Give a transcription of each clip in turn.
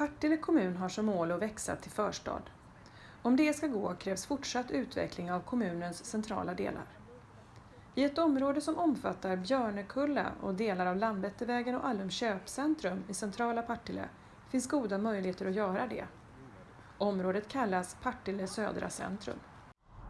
Partille kommun har som mål att växa till förstad. Om det ska gå krävs fortsatt utveckling av kommunens centrala delar. I ett område som omfattar Björnekulla och delar av Landvettervägen och Allum köpcentrum i centrala Partille finns goda möjligheter att göra det. Området kallas Partille södra centrum.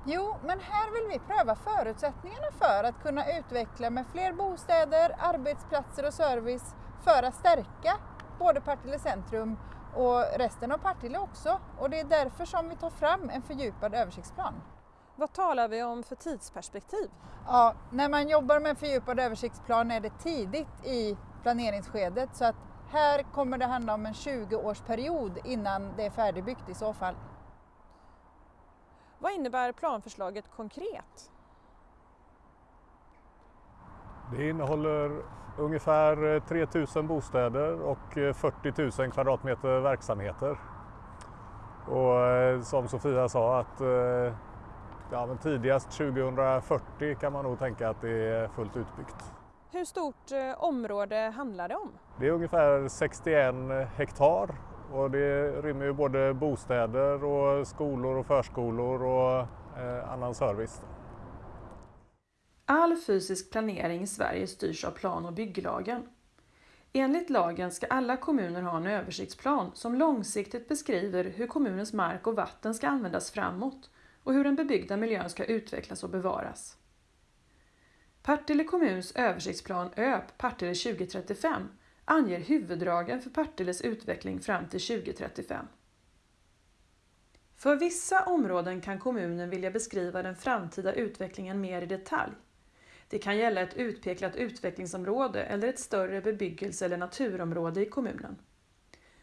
Jo, men här vill vi pröva förutsättningarna för att kunna utveckla med fler bostäder, arbetsplatser och service för att stärka både Partille centrum och resten av Partille också. Och det är därför som vi tar fram en fördjupad översiktsplan. Vad talar vi om för tidsperspektiv? Ja, när man jobbar med fördjupad översiktsplan är det tidigt i planeringsskedet så att här kommer det handla om en 20-årsperiod innan det är färdigbyggt i så fall. Vad innebär planförslaget konkret? Det innehåller ungefär 3000 bostäder och 40 000 kvadratmeter verksamheter. Och eh, som Sofia sa att eh, ja, men tidigast 2040 kan man nog tänka att det är fullt utbyggt. Hur stort eh, område handlar det om? Det är ungefär 61 hektar och det rymmer ju både bostäder och skolor och förskolor och eh, annan service. All fysisk planering i Sverige styrs av plan och bygglagen. Enligt lagen ska alla kommuner ha en översiktsplan som långsiktigt beskriver hur kommunens mark och vatten ska användas framåt och hur den bebyggda miljön ska utvecklas och bevaras. Partille kommuns översiktsplan ÖP Partille 2035 anger huvuddragen för Partilles utveckling fram till 2035. För vissa områden kan kommunen vilja beskriva den framtida utvecklingen mer i detalj. Det kan gälla ett utpekat utvecklingsområde eller ett större bebyggelse eller naturområde i kommunen.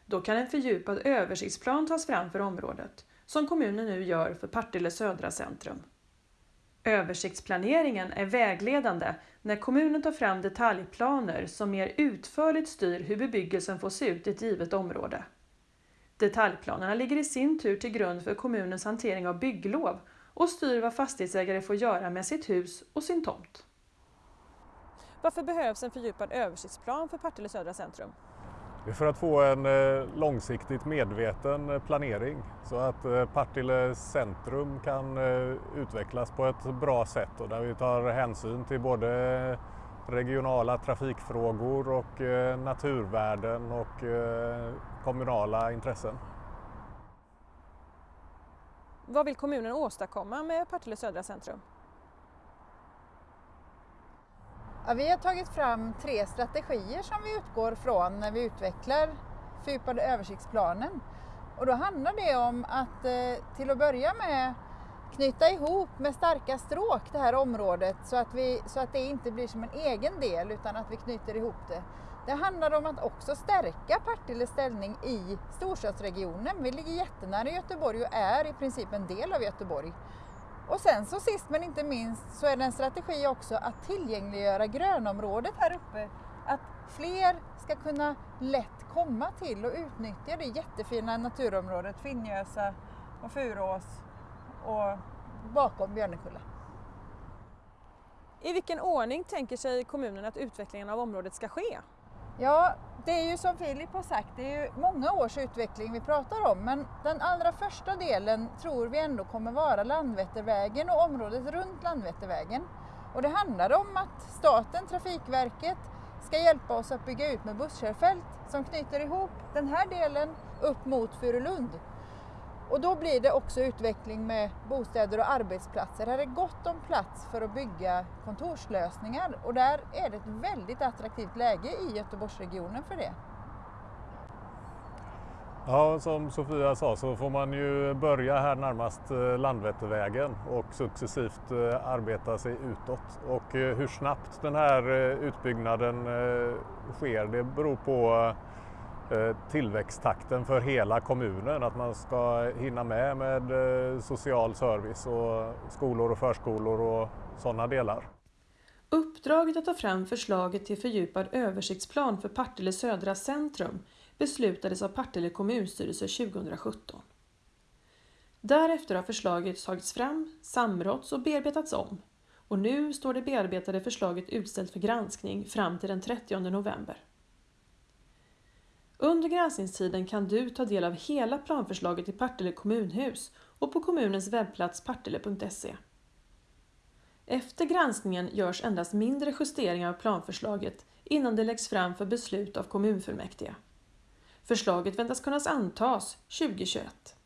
Då kan en fördjupad översiktsplan tas fram för området, som kommunen nu gör för Partille södra centrum. Översiktsplaneringen är vägledande när kommunen tar fram detaljplaner som mer utförligt styr hur bebyggelsen får se ut i ett givet område. Detaljplanerna ligger i sin tur till grund för kommunens hantering av bygglov och styr vad fastighetsägare får göra med sitt hus och sin tomt. Varför behövs en fördjupad översiktsplan för Partille södra centrum? Det är för att få en eh, långsiktigt medveten eh, planering så att eh, Partille centrum kan utvecklas på ett bra sätt och där vi tar hänsyn till både regionala trafikfrågor och naturvärden och kommunala intressen. Vad vill kommunen åstadkomma med Partille södra centrum? Ja, vi har tagit fram tre strategier som vi utgår från när vi utvecklar fördjupade översiktsplanen. Och då handlar det om att eh, till att börja med knyta ihop med starka stråk det här området så att, vi, så att det inte blir som en egen del utan att vi knyter ihop det. Det handlar om att också stärka Partilles ställning i storstadsregionen. Vi ligger jättenära Göteborg och är i princip en del av Göteborg. Och sen så sist men inte minst så är det en strategi också att tillgängliggöra grönområdet här uppe. Att fler ska kunna lätt komma till och utnyttja det jättefina naturområdet Finnjösa och Furås och bakom Björnekulla. I vilken ordning tänker sig kommunen att utvecklingen av området ska ske? Ja, det är ju som Filip har sagt, det är ju många års utveckling vi pratar om men den allra första delen tror vi ändå kommer vara Landvettervägen och området runt Landvettervägen. Och det handlar om att staten, Trafikverket, ska hjälpa oss att bygga ut med busskörfält som knyter ihop den här delen upp mot Furulund. Och då blir det också utveckling med bostäder och arbetsplatser. Här är gott om plats för att bygga kontorslösningar och där är det ett väldigt attraktivt läge i Göteborgsregionen för det. Ja, som Sofia sa så får man ju börja här närmast eh, Landvettervägen och successivt eh, arbeta sig utåt. Och eh, hur snabbt den här utbyggnaden sker det beror på Eh, tillväxttakten för hela kommunen. Att man ska hinna med med eh, social service och skolor och förskolor och sådana delar. Uppdraget att ta fram förslaget till fördjupad översiktsplan för Partille södra centrum beslutades av Partille kommunstyrelse 2017. Därefter har förslaget tagits fram, samråtts och bearbetats om och nu står det bearbetade förslaget utställt för granskning fram till den 30 november. Under granskningstiden kan du ta del av hela planförslaget i Partille kommunhus och på kommunens webbplats partille.se. Efter granskningen görs endast mindre justeringar av planförslaget innan det läggs fram för beslut av kommunfullmäktige. Förslaget väntas kunna antas 2021.